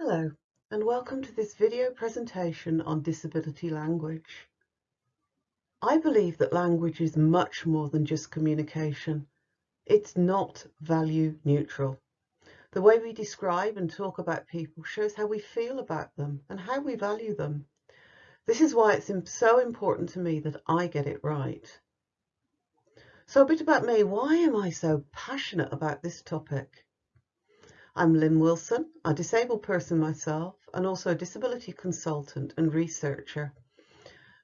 Hello, and welcome to this video presentation on disability language. I believe that language is much more than just communication. It's not value neutral. The way we describe and talk about people shows how we feel about them and how we value them. This is why it's so important to me that I get it right. So a bit about me. Why am I so passionate about this topic? I'm Lynn Wilson, a disabled person myself, and also a disability consultant and researcher.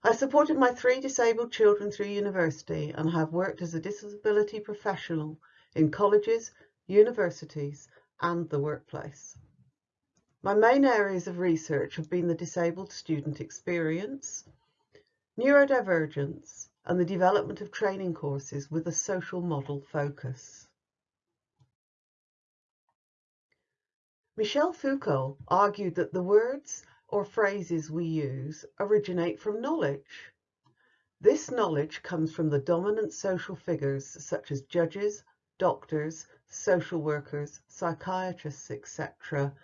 I supported my three disabled children through university and have worked as a disability professional in colleges, universities, and the workplace. My main areas of research have been the disabled student experience, neurodivergence, and the development of training courses with a social model focus. Michel Foucault argued that the words or phrases we use originate from knowledge. This knowledge comes from the dominant social figures such as judges, doctors, social workers, psychiatrists, etc.,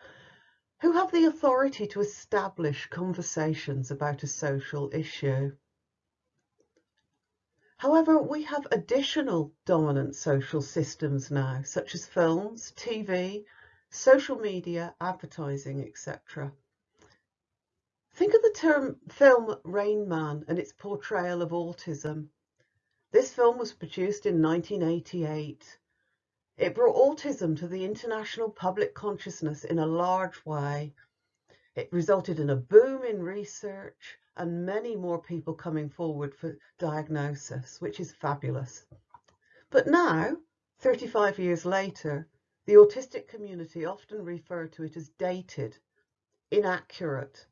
who have the authority to establish conversations about a social issue. However, we have additional dominant social systems now, such as films, TV, social media, advertising, etc. Think of the term film Rain Man and its portrayal of autism. This film was produced in 1988. It brought autism to the international public consciousness in a large way. It resulted in a boom in research and many more people coming forward for diagnosis, which is fabulous. But now, 35 years later, the autistic community often refer to it as dated, inaccurate,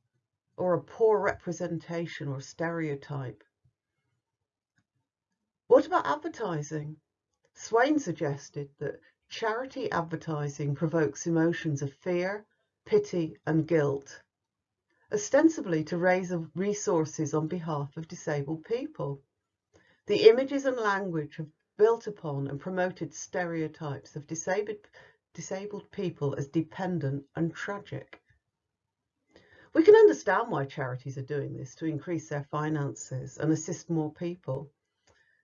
or a poor representation or stereotype. What about advertising? Swain suggested that charity advertising provokes emotions of fear, pity and guilt, ostensibly to raise resources on behalf of disabled people. The images and language have built upon and promoted stereotypes of disabled, disabled people as dependent and tragic. We can understand why charities are doing this to increase their finances and assist more people.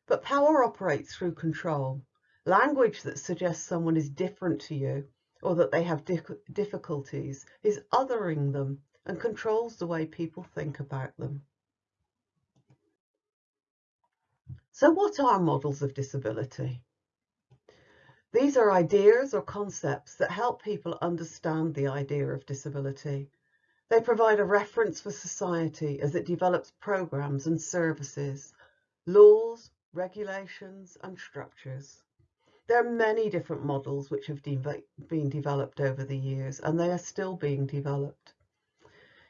But power operates through control. Language that suggests someone is different to you or that they have difficulties is othering them and controls the way people think about them. So what are models of disability? These are ideas or concepts that help people understand the idea of disability. They provide a reference for society as it develops programs and services, laws, regulations and structures. There are many different models which have de been developed over the years and they are still being developed.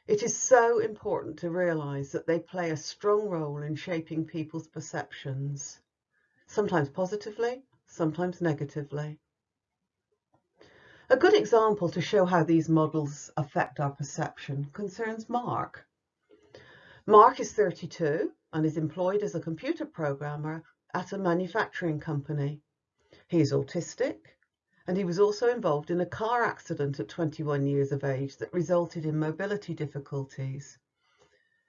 It is so important to realise that they play a strong role in shaping people's perceptions, sometimes positively, sometimes negatively. A good example to show how these models affect our perception concerns Mark. Mark is 32 and is employed as a computer programmer at a manufacturing company. He is autistic and he was also involved in a car accident at 21 years of age that resulted in mobility difficulties.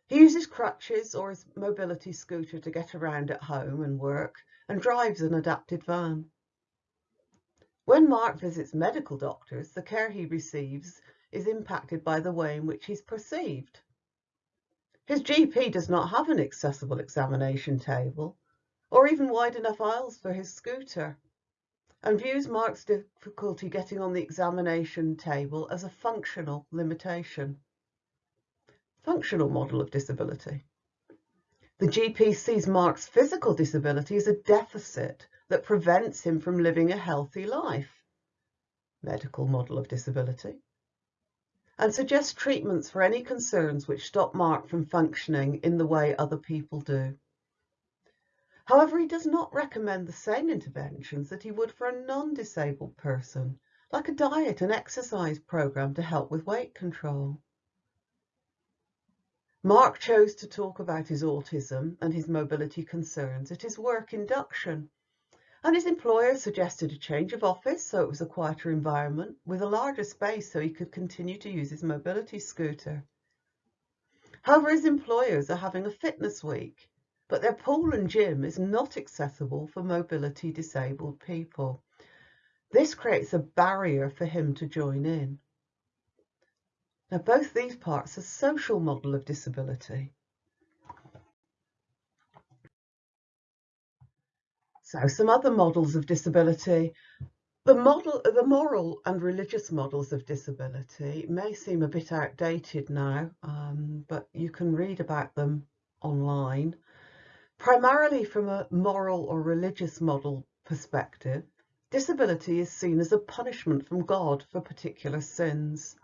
He uses crutches or his mobility scooter to get around at home and work and drives an adapted van. When Mark visits medical doctors, the care he receives is impacted by the way in which he's perceived. His GP does not have an accessible examination table or even wide enough aisles for his scooter and views Mark's difficulty getting on the examination table as a functional limitation. Functional model of disability. The GP sees Mark's physical disability as a deficit that prevents him from living a healthy life. Medical model of disability. And suggests treatments for any concerns which stop Mark from functioning in the way other people do. However, he does not recommend the same interventions that he would for a non-disabled person, like a diet and exercise program to help with weight control. Mark chose to talk about his autism and his mobility concerns at his work induction, And his employer suggested a change of office so it was a quieter environment with a larger space so he could continue to use his mobility scooter. However, his employers are having a fitness week, but their pool and gym is not accessible for mobility disabled people. This creates a barrier for him to join in. Now, both these parts are social model of disability. So some other models of disability. The model, the moral and religious models of disability may seem a bit outdated now, um, but you can read about them online. Primarily from a moral or religious model perspective, disability is seen as a punishment from God for particular sins.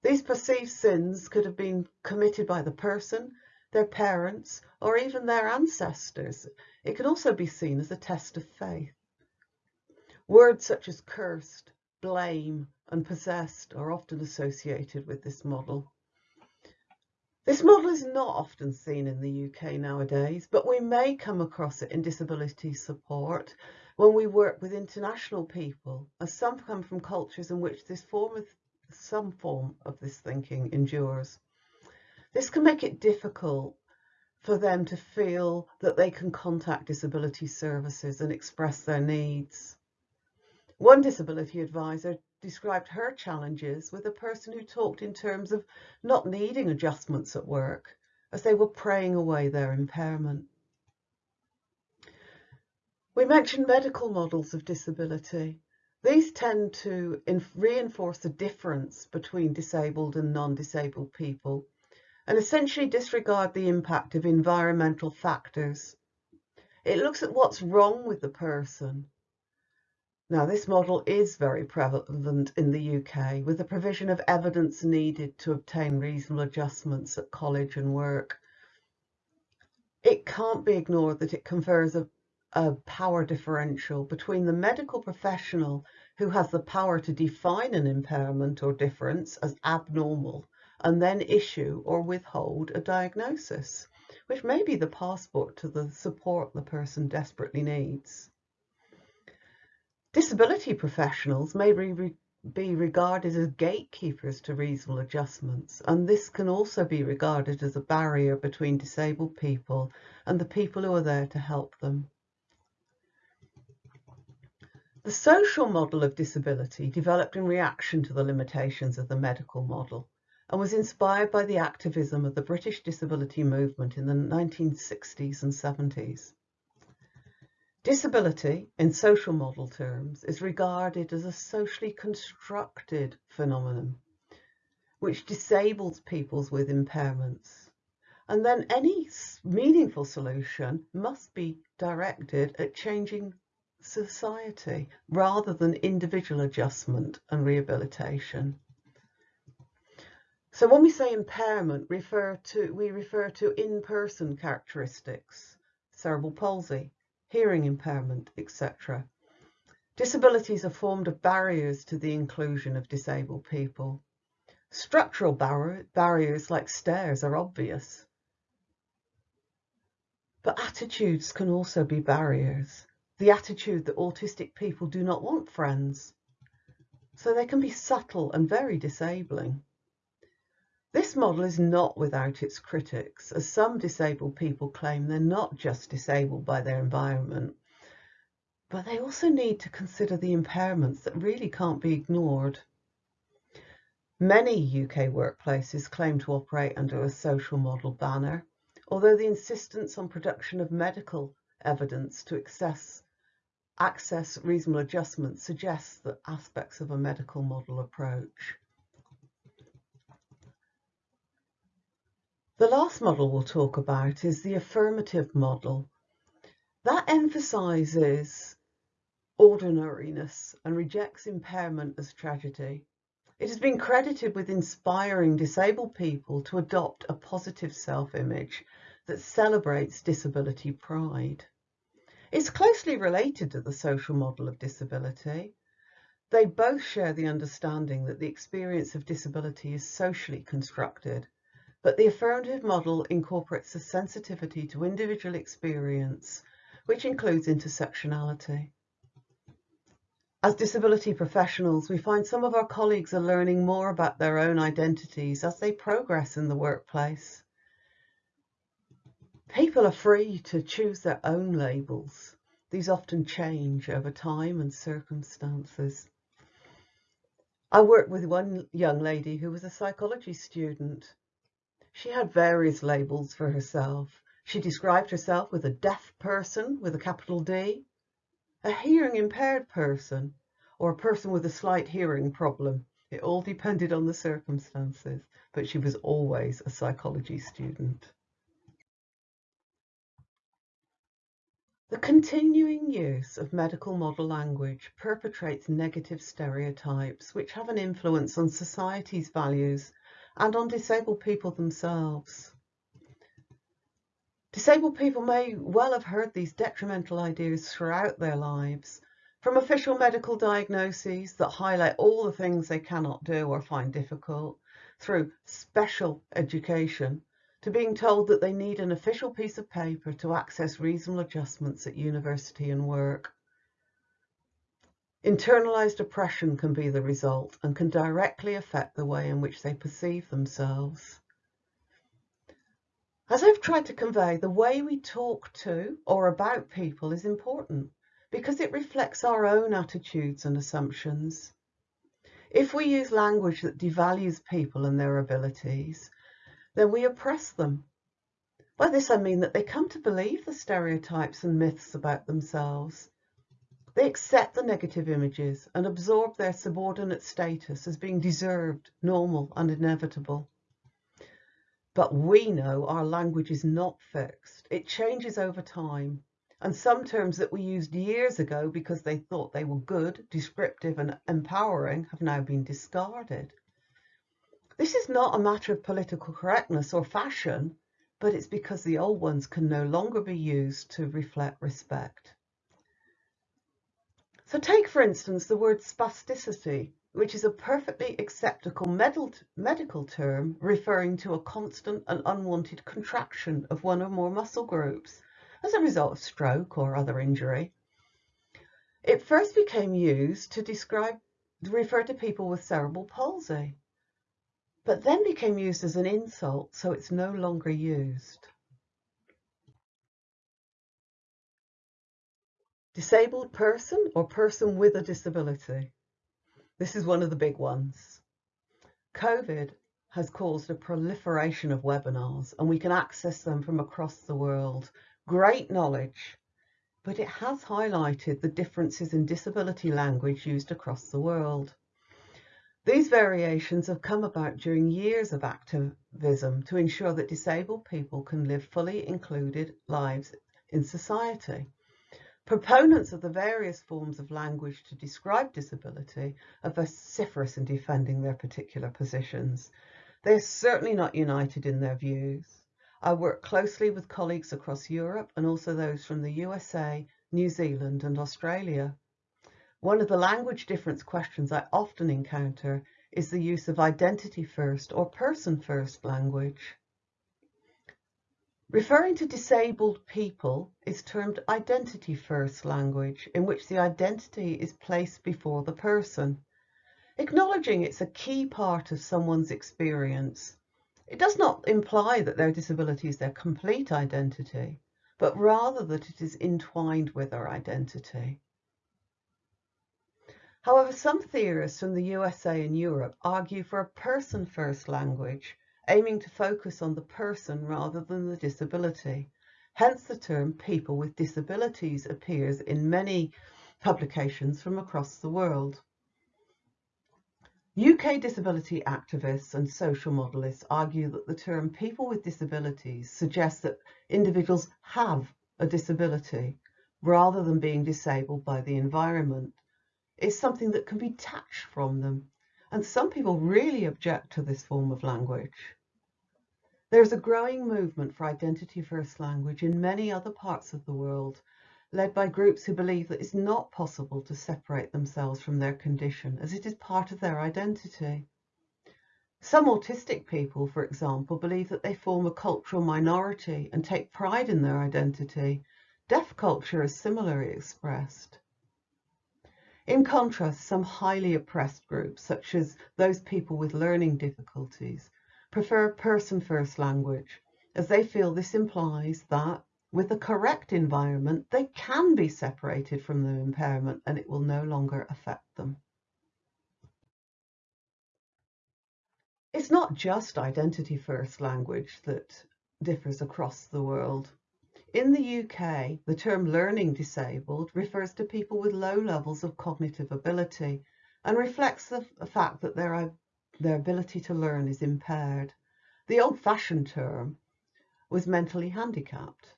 These perceived sins could have been committed by the person, their parents, or even their ancestors. It can also be seen as a test of faith. Words such as cursed, blame, and possessed are often associated with this model. This model is not often seen in the UK nowadays, but we may come across it in disability support when we work with international people, as some come from cultures in which this form of some form of this thinking endures. This can make it difficult for them to feel that they can contact disability services and express their needs. One disability advisor described her challenges with a person who talked in terms of not needing adjustments at work as they were praying away their impairment. We mentioned medical models of disability. These tend to reinforce the difference between disabled and non-disabled people and essentially disregard the impact of environmental factors. It looks at what's wrong with the person. Now, this model is very prevalent in the UK with the provision of evidence needed to obtain reasonable adjustments at college and work. It can't be ignored that it confers a, a power differential between the medical professional who has the power to define an impairment or difference as abnormal and then issue or withhold a diagnosis, which may be the passport to the support the person desperately needs. Disability professionals may be, be regarded as gatekeepers to reasonable adjustments, and this can also be regarded as a barrier between disabled people and the people who are there to help them. The social model of disability developed in reaction to the limitations of the medical model and was inspired by the activism of the British disability movement in the 1960s and 70s. Disability, in social model terms, is regarded as a socially constructed phenomenon which disables people with impairments. And then any meaningful solution must be directed at changing society rather than individual adjustment and rehabilitation. So when we say impairment, refer to, we refer to in-person characteristics, cerebral palsy, hearing impairment, etc. Disabilities are formed of barriers to the inclusion of disabled people. Structural bar barriers like stairs are obvious. But attitudes can also be barriers. The attitude that autistic people do not want friends. So they can be subtle and very disabling. This model is not without its critics, as some disabled people claim they're not just disabled by their environment, but they also need to consider the impairments that really can't be ignored. Many UK workplaces claim to operate under a social model banner, although the insistence on production of medical evidence to access, access reasonable adjustments suggests that aspects of a medical model approach. The last model we'll talk about is the affirmative model. That emphasises ordinariness and rejects impairment as tragedy. It has been credited with inspiring disabled people to adopt a positive self-image that celebrates disability pride. It's closely related to the social model of disability. They both share the understanding that the experience of disability is socially constructed but the affirmative model incorporates a sensitivity to individual experience, which includes intersectionality. As disability professionals, we find some of our colleagues are learning more about their own identities as they progress in the workplace. People are free to choose their own labels. These often change over time and circumstances. I worked with one young lady who was a psychology student. She had various labels for herself. She described herself with a deaf person with a capital D, a hearing impaired person, or a person with a slight hearing problem. It all depended on the circumstances, but she was always a psychology student. The continuing use of medical model language perpetrates negative stereotypes which have an influence on society's values and on disabled people themselves. Disabled people may well have heard these detrimental ideas throughout their lives, from official medical diagnoses that highlight all the things they cannot do or find difficult, through special education to being told that they need an official piece of paper to access reasonable adjustments at university and work. Internalized oppression can be the result and can directly affect the way in which they perceive themselves. As I've tried to convey, the way we talk to or about people is important because it reflects our own attitudes and assumptions. If we use language that devalues people and their abilities, then we oppress them. By this I mean that they come to believe the stereotypes and myths about themselves. They accept the negative images and absorb their subordinate status as being deserved, normal and inevitable. But we know our language is not fixed. It changes over time. And some terms that we used years ago because they thought they were good, descriptive and empowering have now been discarded. This is not a matter of political correctness or fashion, but it's because the old ones can no longer be used to reflect respect. So take, for instance, the word spasticity, which is a perfectly acceptable medical term referring to a constant and unwanted contraction of one or more muscle groups as a result of stroke or other injury. It first became used to describe, refer to people with cerebral palsy but then became used as an insult, so it's no longer used. Disabled person or person with a disability. This is one of the big ones. COVID has caused a proliferation of webinars and we can access them from across the world. Great knowledge, but it has highlighted the differences in disability language used across the world. These variations have come about during years of activism to ensure that disabled people can live fully included lives in society. Proponents of the various forms of language to describe disability are vociferous in defending their particular positions. They are certainly not united in their views. I work closely with colleagues across Europe and also those from the USA, New Zealand and Australia. One of the language difference questions I often encounter is the use of identity first or person first language. Referring to disabled people is termed identity first language, in which the identity is placed before the person. Acknowledging it's a key part of someone's experience. It does not imply that their disability is their complete identity, but rather that it is entwined with their identity. However, some theorists from the USA and Europe argue for a person-first language, aiming to focus on the person rather than the disability. Hence the term people with disabilities appears in many publications from across the world. UK disability activists and social modelists argue that the term people with disabilities suggests that individuals have a disability rather than being disabled by the environment is something that can be detached from them. And some people really object to this form of language. There's a growing movement for identity first language in many other parts of the world, led by groups who believe that it's not possible to separate themselves from their condition as it is part of their identity. Some autistic people, for example, believe that they form a cultural minority and take pride in their identity. Deaf culture is similarly expressed. In contrast, some highly oppressed groups, such as those people with learning difficulties, prefer person-first language, as they feel this implies that with the correct environment, they can be separated from the impairment and it will no longer affect them. It's not just identity first language that differs across the world. In the UK, the term learning disabled refers to people with low levels of cognitive ability and reflects the fact that their, their ability to learn is impaired. The old-fashioned term was mentally handicapped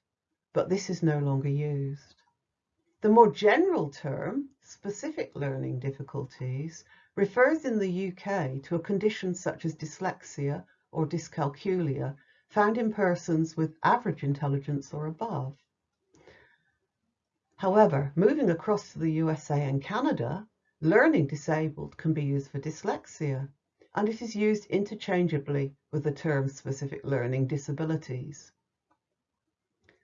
but this is no longer used. The more general term, specific learning difficulties, refers in the UK to a condition such as dyslexia or dyscalculia found in persons with average intelligence or above. However, moving across to the USA and Canada, learning disabled can be used for dyslexia, and it is used interchangeably with the term specific learning disabilities.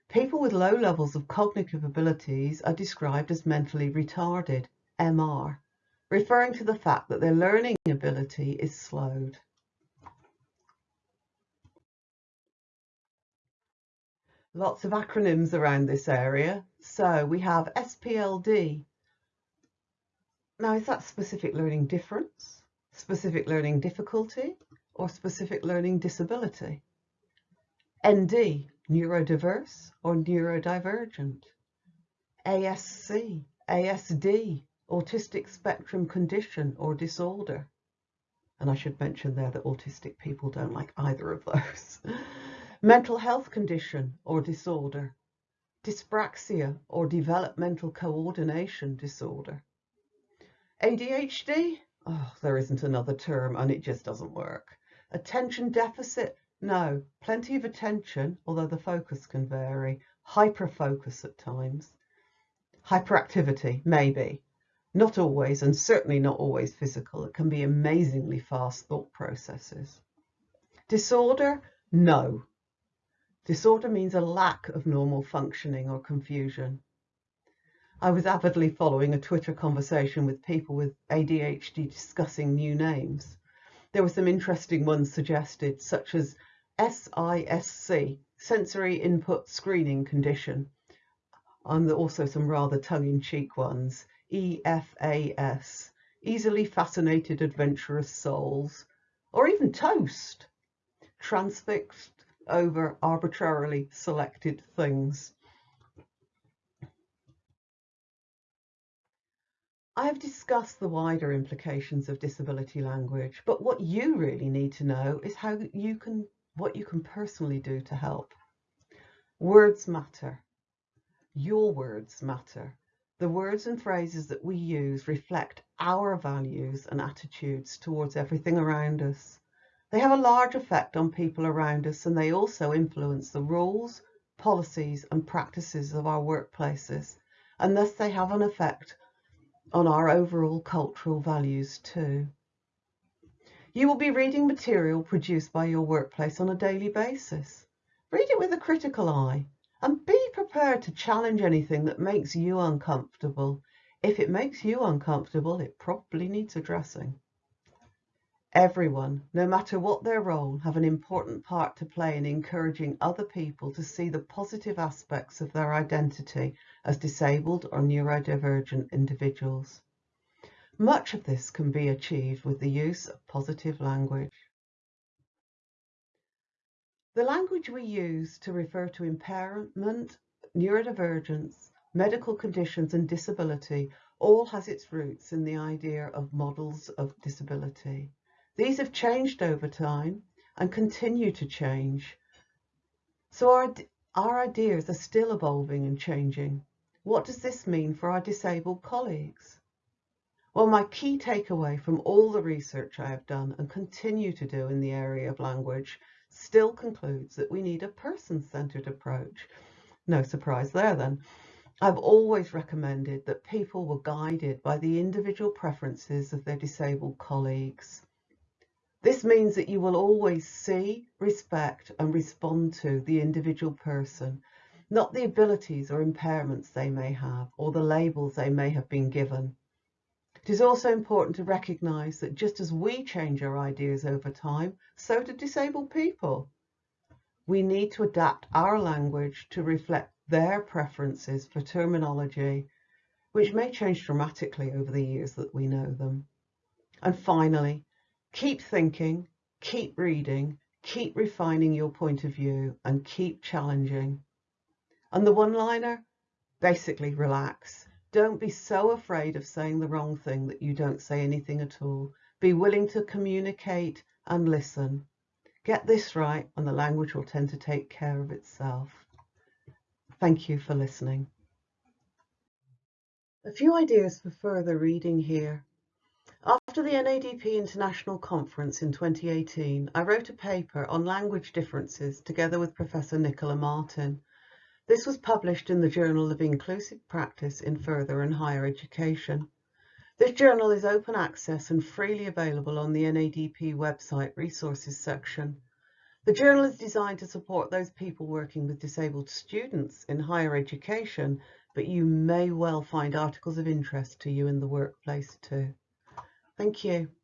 People with low levels of cognitive abilities are described as mentally retarded, MR, referring to the fact that their learning ability is slowed. Lots of acronyms around this area. So we have SPLD. Now, is that specific learning difference, specific learning difficulty, or specific learning disability? ND, neurodiverse or neurodivergent, ASC, ASD, autistic spectrum condition or disorder. And I should mention there that autistic people don't like either of those. Mental health condition or disorder, dyspraxia or developmental coordination disorder. ADHD, oh, there isn't another term and it just doesn't work. Attention deficit no, plenty of attention, although the focus can vary. Hyperfocus at times. Hyperactivity, maybe. Not always, and certainly not always physical. It can be amazingly fast thought processes. Disorder? No. Disorder means a lack of normal functioning or confusion. I was avidly following a Twitter conversation with people with ADHD discussing new names. There were some interesting ones suggested, such as SISC, Sensory Input Screening Condition, and also some rather tongue-in-cheek ones, EFAS, Easily Fascinated Adventurous Souls, or even TOAST, Transfixed over Arbitrarily Selected Things. I have discussed the wider implications of disability language, but what you really need to know is how you can, what you can personally do to help. Words matter. Your words matter. The words and phrases that we use reflect our values and attitudes towards everything around us. They have a large effect on people around us and they also influence the rules, policies and practices of our workplaces and thus they have an effect on our overall cultural values too. You will be reading material produced by your workplace on a daily basis. Read it with a critical eye and be prepared to challenge anything that makes you uncomfortable. If it makes you uncomfortable, it probably needs addressing. Everyone, no matter what their role, have an important part to play in encouraging other people to see the positive aspects of their identity as disabled or neurodivergent individuals. Much of this can be achieved with the use of positive language. The language we use to refer to impairment, neurodivergence, medical conditions and disability all has its roots in the idea of models of disability. These have changed over time and continue to change. So our, our ideas are still evolving and changing. What does this mean for our disabled colleagues? Well, my key takeaway from all the research I have done and continue to do in the area of language still concludes that we need a person-centered approach. No surprise there then. I've always recommended that people were guided by the individual preferences of their disabled colleagues. This means that you will always see, respect and respond to the individual person, not the abilities or impairments they may have or the labels they may have been given. It is also important to recognise that just as we change our ideas over time, so do disabled people. We need to adapt our language to reflect their preferences for terminology, which may change dramatically over the years that we know them. And finally, keep thinking, keep reading, keep refining your point of view and keep challenging. And the one-liner, basically relax. Don't be so afraid of saying the wrong thing that you don't say anything at all. Be willing to communicate and listen. Get this right and the language will tend to take care of itself. Thank you for listening. A few ideas for further reading here. After the NADP International Conference in 2018, I wrote a paper on language differences together with Professor Nicola Martin. This was published in the Journal of Inclusive Practice in Further and Higher Education. This journal is open access and freely available on the NADP website resources section. The journal is designed to support those people working with disabled students in higher education, but you may well find articles of interest to you in the workplace too. Thank you.